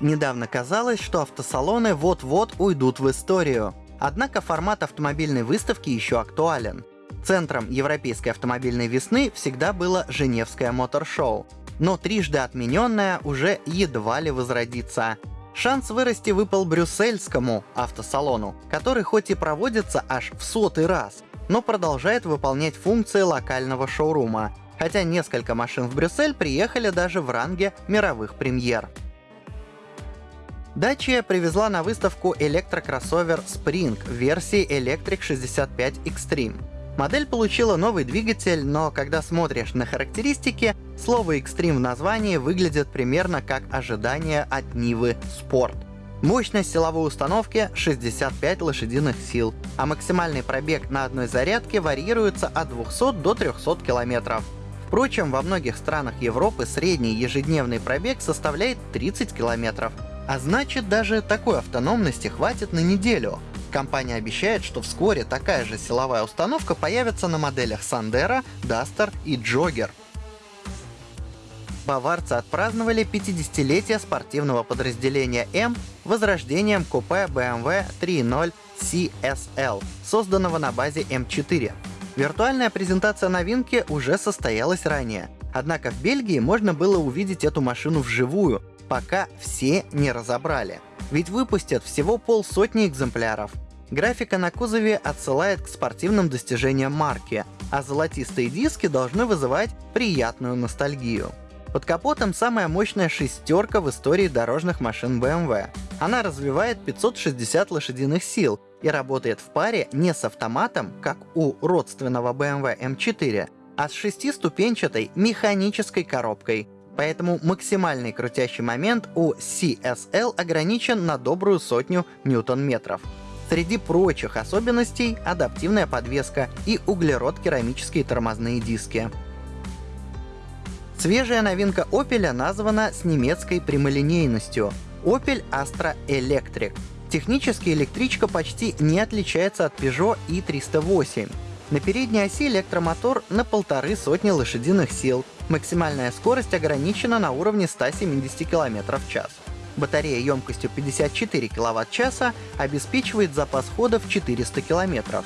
Недавно казалось, что автосалоны вот-вот уйдут в историю. Однако формат автомобильной выставки еще актуален. Центром европейской автомобильной весны всегда было Женевское мотор-шоу, но трижды отмененное уже едва ли возродится. Шанс вырасти выпал брюссельскому автосалону, который хоть и проводится аж в сотый раз, но продолжает выполнять функции локального шоурума, хотя несколько машин в Брюссель приехали даже в ранге мировых премьер. Dacia привезла на выставку электрокроссовер Spring версии Electric 65 Extreme. Модель получила новый двигатель, но когда смотришь на характеристики, слово Extreme в названии выглядит примерно как ожидание от Нивы Sport. Мощность силовой установки 65 лошадиных сил, а максимальный пробег на одной зарядке варьируется от 200 до 300 километров. Впрочем, во многих странах Европы средний ежедневный пробег составляет 30 километров. А значит, даже такой автономности хватит на неделю. Компания обещает, что вскоре такая же силовая установка появится на моделях Sandero, Duster и Jogger. Баварцы отпраздновали 50-летие спортивного подразделения М возрождением купе BMW 3.0 CSL, созданного на базе М4. Виртуальная презентация новинки уже состоялась ранее. Однако в Бельгии можно было увидеть эту машину вживую, пока все не разобрали. Ведь выпустят всего полсотни экземпляров. Графика на кузове отсылает к спортивным достижениям марки, а золотистые диски должны вызывать приятную ностальгию. Под капотом самая мощная шестерка в истории дорожных машин BMW. Она развивает 560 лошадиных сил и работает в паре не с автоматом, как у родственного BMW M4, а с шестиступенчатой механической коробкой, поэтому максимальный крутящий момент у CSL ограничен на добрую сотню ньютон-метров. Среди прочих особенностей — адаптивная подвеска и углерод-керамические тормозные диски. Свежая новинка Opel названа с немецкой прямолинейностью — Opel Astra Electric. Технически электричка почти не отличается от Peugeot i308. На передней оси электромотор на полторы сотни лошадиных сил, Максимальная скорость ограничена на уровне 170 км в час. Батарея емкостью 54 кВт-часа обеспечивает запас хода в 400 км,